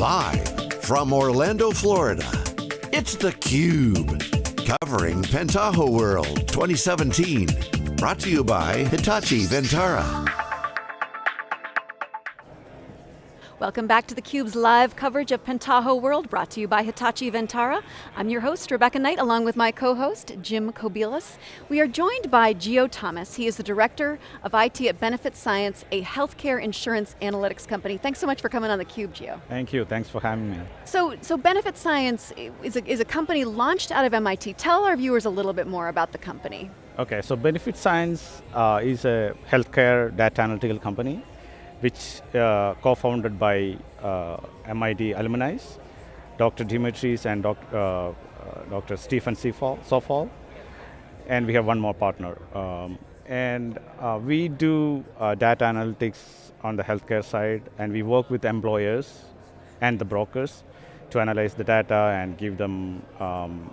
Live from Orlando, Florida, it's theCUBE. Covering Pentaho World 2017. Brought to you by Hitachi Vantara. Welcome back to theCUBE's live coverage of Pentaho World, brought to you by Hitachi Vantara. I'm your host, Rebecca Knight, along with my co-host, Jim Kobielus. We are joined by Gio Thomas. He is the Director of IT at Benefit Science, a healthcare insurance analytics company. Thanks so much for coming on theCUBE, Gio. Thank you, thanks for having me. So, so Benefit Science is a, is a company launched out of MIT. Tell our viewers a little bit more about the company. Okay, so Benefit Science uh, is a healthcare data analytical company which uh, co-founded by uh, MIT alumni, Dr. Dimitris and doc, uh, Dr. Stephen Sofall, and we have one more partner. Um, and uh, we do uh, data analytics on the healthcare side, and we work with employers and the brokers to analyze the data and give them um,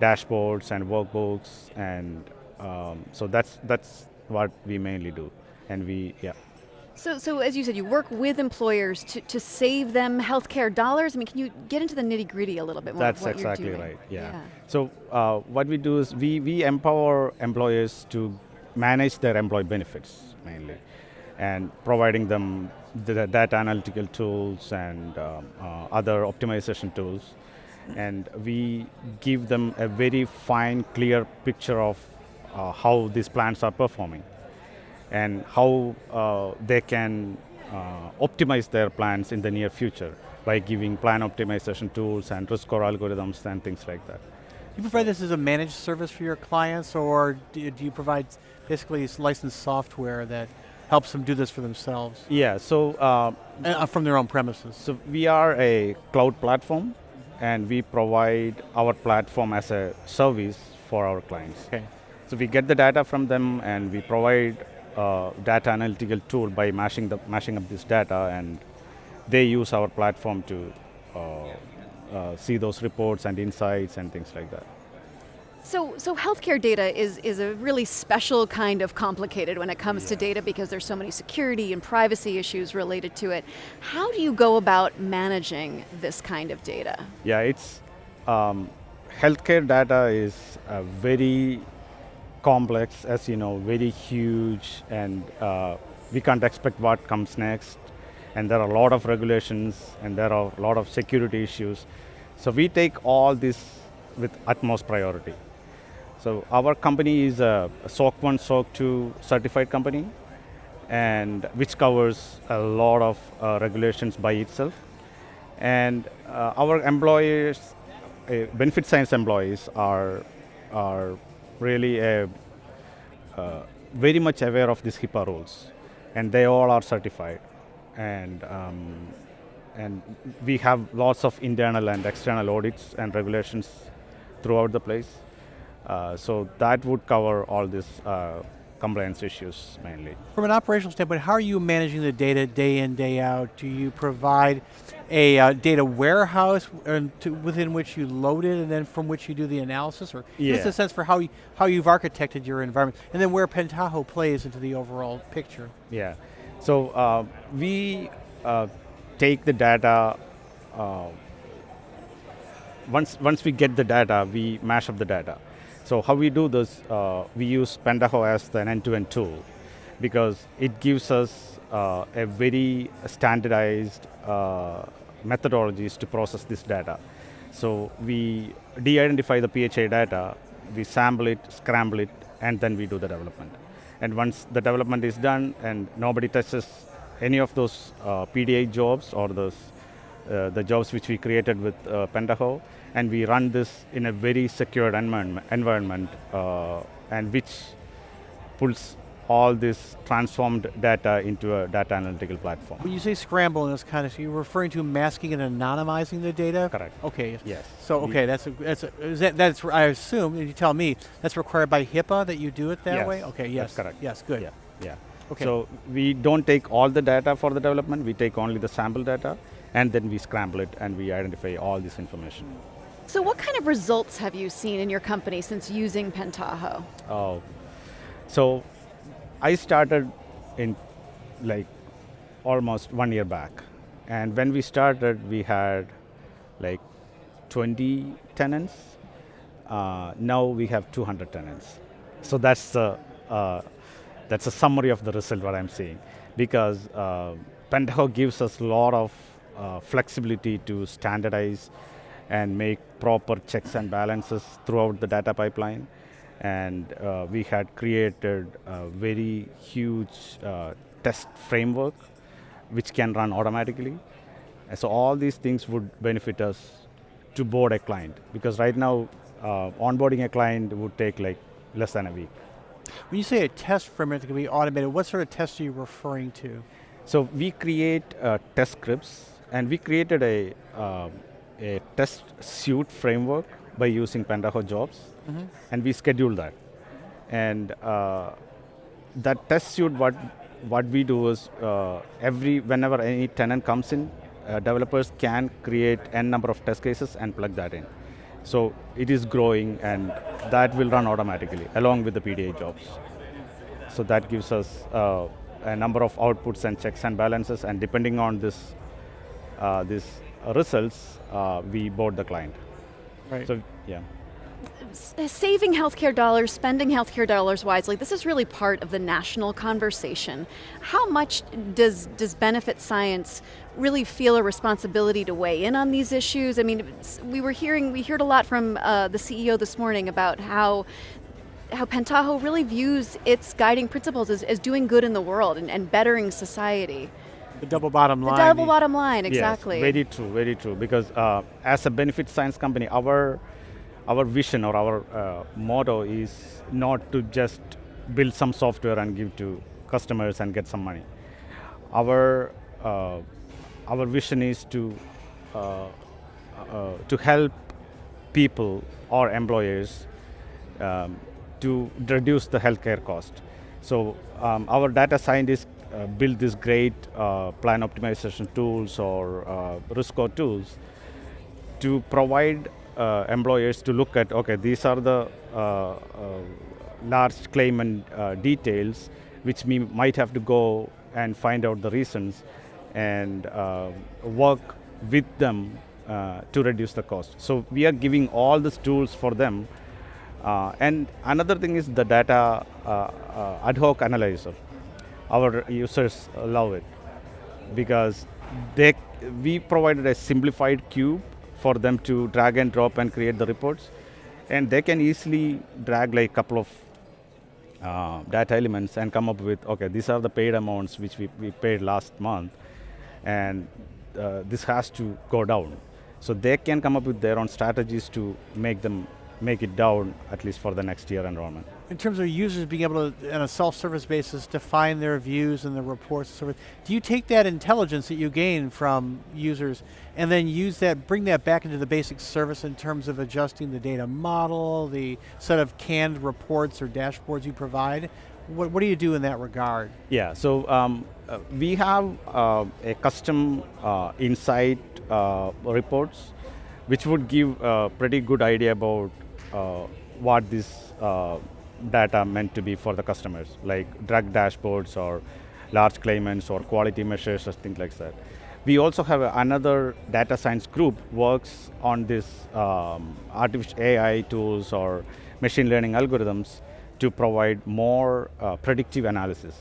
dashboards and workbooks, and um, so that's that's what we mainly do. And we, yeah. So, so as you said, you work with employers to, to save them healthcare dollars. I mean, can you get into the nitty gritty a little bit more? That's exactly right, yeah. yeah. So uh, what we do is we, we empower employers to manage their employee benefits mainly and providing them the data analytical tools and um, uh, other optimization tools. And we give them a very fine, clear picture of uh, how these plans are performing and how uh, they can uh, optimize their plans in the near future by giving plan optimization tools and risk score algorithms and things like that. Do you provide this as a managed service for your clients or do you provide basically licensed software that helps them do this for themselves? Yeah, so... Uh, uh, from their own premises. So we are a cloud platform and we provide our platform as a service for our clients. Okay. So we get the data from them and we provide uh, data analytical tool by mashing, the, mashing up this data and they use our platform to uh, uh, see those reports and insights and things like that. So, so healthcare data is, is a really special kind of complicated when it comes yeah. to data because there's so many security and privacy issues related to it. How do you go about managing this kind of data? Yeah, it's, um, healthcare data is a very complex, as you know, very huge, and uh, we can't expect what comes next. And there are a lot of regulations, and there are a lot of security issues. So we take all this with utmost priority. So our company is a SOC 1, SOC 2 certified company, and which covers a lot of uh, regulations by itself. And uh, our employees, uh, benefit science employees are, are really a, uh, very much aware of these HIPAA rules, and they all are certified. And, um, and we have lots of internal and external audits and regulations throughout the place. Uh, so that would cover all these uh, compliance issues mainly. From an operational standpoint, how are you managing the data day in, day out? Do you provide a uh, data warehouse to, within which you load it and then from which you do the analysis? Or yeah. us a sense for how, you, how you've architected your environment and then where Pentaho plays into the overall picture. Yeah, so uh, we uh, take the data uh, once, once we get the data, we mash up the data. So how we do this, uh, we use Pentaho as an end-to-end tool because it gives us uh, a very standardized uh, methodologies to process this data. So we de-identify the PHI data, we sample it, scramble it, and then we do the development. And once the development is done and nobody touches any of those uh, PDI jobs or those uh, the jobs which we created with uh, Pentaho, and we run this in a very secured environment, environment uh, and which pulls all this transformed data into a data analytical platform. When you say scramble in this kind of, so you're referring to masking and anonymizing the data? Correct. Okay. Yes. So okay, that's a, that's a, that, that's I assume. You tell me that's required by HIPAA that you do it that yes. way. Okay. Yes. That's correct. Yes. Good. Yeah. Yeah. Okay. So we don't take all the data for the development. We take only the sample data, and then we scramble it and we identify all this information. So what kind of results have you seen in your company since using Pentaho? Oh, so I started in like almost one year back. And when we started, we had like 20 tenants. Uh, now we have 200 tenants. So that's the uh, that's a summary of the result what I'm seeing, because uh, Pentaho gives us a lot of uh, flexibility to standardize and make proper checks and balances throughout the data pipeline. And uh, we had created a very huge uh, test framework which can run automatically. And so all these things would benefit us to board a client because right now uh, onboarding a client would take like less than a week. When you say a test framework that can be automated, what sort of tests are you referring to? So we create uh, test scripts and we created a, uh, a test suite framework by using Pentaho jobs mm -hmm. and we schedule that. And uh, that test suite, what, what we do is uh, every, whenever any tenant comes in, uh, developers can create n number of test cases and plug that in. So it is growing and that will run automatically along with the PDI jobs. So that gives us uh, a number of outputs and checks and balances and depending on this, uh, these results, uh, we board the client. Right. So, yeah saving healthcare dollars, spending healthcare dollars wisely, this is really part of the national conversation. How much does, does benefit science really feel a responsibility to weigh in on these issues? I mean, we were hearing, we heard a lot from uh, the CEO this morning about how how Pentaho really views its guiding principles as, as doing good in the world and, and bettering society. The double bottom line. The double bottom line, exactly. Yes, very true, very true. Because uh, as a benefit science company, our our vision or our uh, motto is not to just build some software and give to customers and get some money. Our uh, our vision is to uh, uh to help people or employers um, to reduce the healthcare cost. So um, our data scientists uh, build these great uh, plan optimization tools or risk score tools to provide uh, employers to look at, okay, these are the uh, uh, large claimant details which we might have to go and find out the reasons and work with them to reduce the cost. So we are giving all these tools for them uh, and another thing is the data uh, uh, ad hoc analyzer. Our users love it because they, we provided a simplified cube for them to drag and drop and create the reports. And they can easily drag like a couple of uh, data elements and come up with, okay, these are the paid amounts which we, we paid last month, and uh, this has to go down. So they can come up with their own strategies to make them make it down at least for the next year enrollment. In terms of users being able to, on a self-service basis, define their views and the reports and so forth, do you take that intelligence that you gain from users and then use that, bring that back into the basic service in terms of adjusting the data model, the set of canned reports or dashboards you provide? What, what do you do in that regard? Yeah, so um, uh, we have uh, a custom uh, insight uh, reports which would give a pretty good idea about uh, what this uh, data meant to be for the customers, like drug dashboards or large claimants or quality measures or things like that. We also have another data science group works on this um, artificial AI tools or machine learning algorithms to provide more uh, predictive analysis.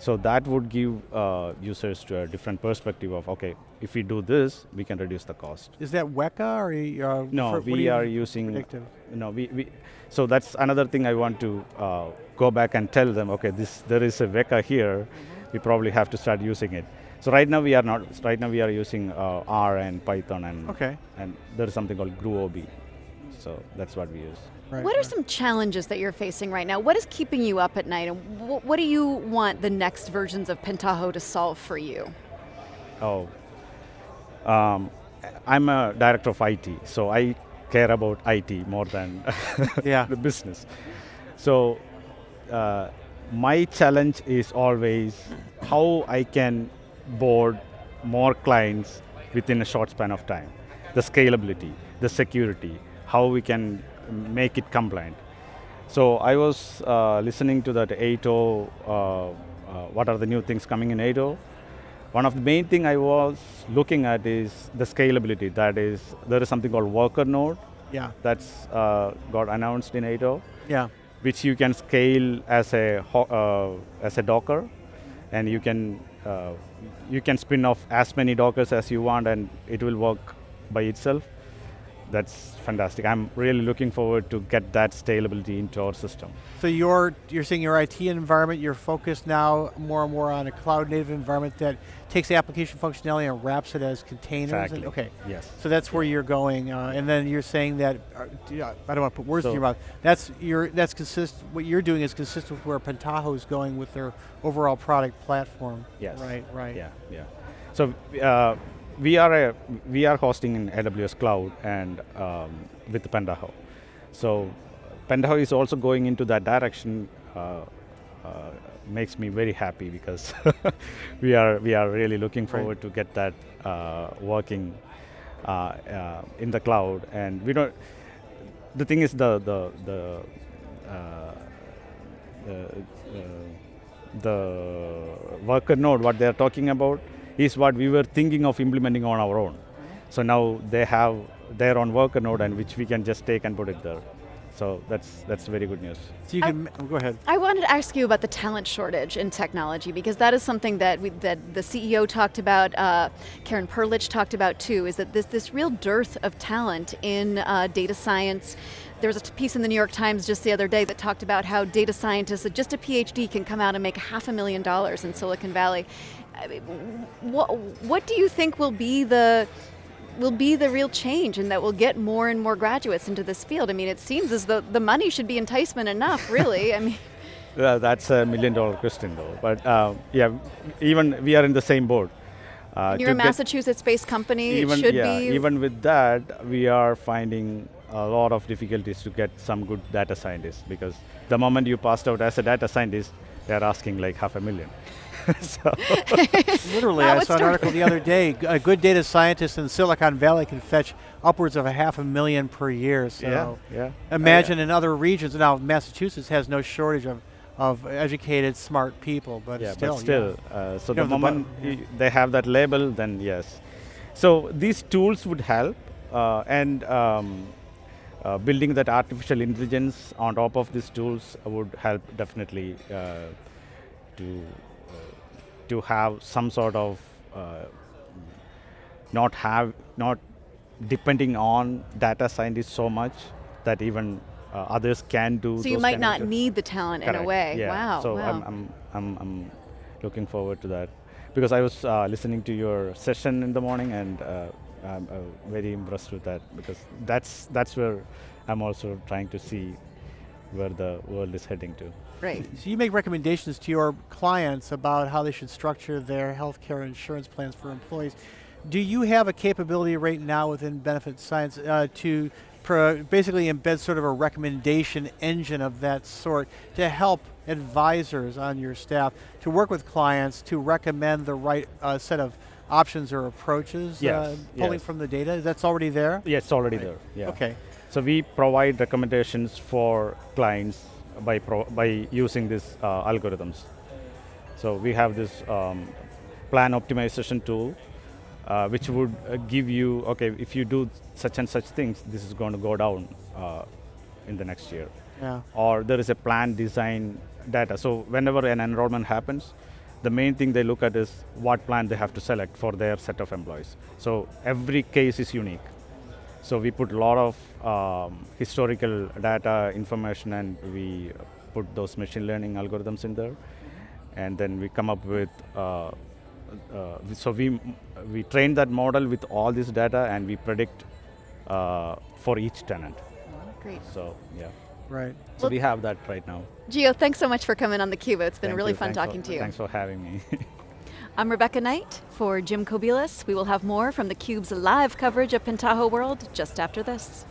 So that would give uh, users to a different perspective of, okay, if we do this, we can reduce the cost. Is that Weka or you, uh, No, we are using, predictive? no, we, we, so that's another thing I want to uh, go back and tell them, okay, this, there is a Weka here, mm -hmm. we probably have to start using it. So right now we are not, right now we are using uh, R and Python and, okay. and there is something called Gurobi. So that's what we use. Right, what are some challenges that you're facing right now? What is keeping you up at night and wh what do you want the next versions of Pentaho to solve for you? Oh, um, I'm a director of IT, so I care about IT more than yeah. the business. So uh, my challenge is always how I can board more clients within a short span of time. The scalability, the security, how we can make it compliant. So I was uh, listening to that 8.0, uh, uh, what are the new things coming in 8.0, one of the main thing I was looking at is the scalability. That is, there is something called worker node. Yeah. That's uh, got announced in 8.0. Yeah. Which you can scale as a uh, as a Docker, and you can uh, you can spin off as many Dockers as you want, and it will work by itself that's fantastic. I'm really looking forward to get that scalability into our system. So you're, you're seeing your IT environment, you're focused now more and more on a cloud native environment that takes the application functionality and wraps it as containers? Exactly. And, okay. Yes. So that's where you're going, uh, and then you're saying that, uh, I don't want to put words so in your mouth, that's, your, that's consist, what you're doing is consistent with where Pentaho is going with their overall product platform. Yes. Right, right. Yeah, yeah. So uh, we are a we are hosting in AWS cloud and um, with Pentaho. So Pentaho is also going into that direction. Uh, uh, makes me very happy because we are we are really looking forward right. to get that uh, working uh, uh, in the cloud. And we don't. The thing is the the the. the, the worker node, what they are talking about, is what we were thinking of implementing on our own. So now they have their own worker node and which we can just take and put it there. So that's that's very good news. So you can I, go ahead. I wanted to ask you about the talent shortage in technology because that is something that we, that the CEO talked about, uh, Karen Perlich talked about too. Is that this this real dearth of talent in uh, data science? There was a piece in the New York Times just the other day that talked about how data scientists, just a PhD, can come out and make half a million dollars in Silicon Valley. I mean, what what do you think will be the will be the real change and that will get more and more graduates into this field? I mean, it seems as though the money should be enticement enough, really. I mean. Well, that's a million dollar question though, but uh, yeah, even we are in the same boat. Uh, you're a Massachusetts-based company, even, should yeah, be. Even with that, we are finding a lot of difficulties to get some good data scientists because the moment you passed out as a data scientist, they're asking like half a million. Literally, I saw an article the other day. A good data scientist in Silicon Valley can fetch upwards of a half a million per year. So yeah, yeah. imagine oh, yeah. in other regions. Now, Massachusetts has no shortage of of educated, smart people, but yeah, still. But still, yeah. uh, so you the moment the they have that label, then yes. So these tools would help, uh, and um, uh, building that artificial intelligence on top of these tools would help definitely uh, to to have some sort of uh, not have not depending on data scientists so much that even uh, others can do. So you might not need the talent Correct. in a way. Yeah. Wow. So wow. I'm, I'm, I'm, I'm looking forward to that because I was uh, listening to your session in the morning and uh, I'm uh, very impressed with that because that's that's where I'm also trying to see where the world is heading to. Right. So you make recommendations to your clients about how they should structure their healthcare insurance plans for employees. Do you have a capability right now within Benefit Science uh, to basically embed sort of a recommendation engine of that sort to help advisors on your staff to work with clients to recommend the right uh, set of options or approaches yes, uh, pulling yes. from the data? That's already there? Yeah, it's already right. there. Yeah. Okay. So we provide recommendations for clients by, by using these uh, algorithms. So we have this um, plan optimization tool uh, which would uh, give you, okay, if you do such and such things, this is going to go down uh, in the next year. Yeah. Or there is a plan design data. So whenever an enrollment happens, the main thing they look at is what plan they have to select for their set of employees. So every case is unique. So we put a lot of um, historical data information and we put those machine learning algorithms in there. And then we come up with, uh, uh, so we, we train that model with all this data and we predict uh, for each tenant. Great. So, yeah. Right. So well, we have that right now. Gio, thanks so much for coming on theCUBE. It's been Thank really you. fun thanks talking for, to you. Thanks for having me. I'm Rebecca Knight for Jim Kobielus. We will have more from theCUBE's live coverage of Pentaho World just after this.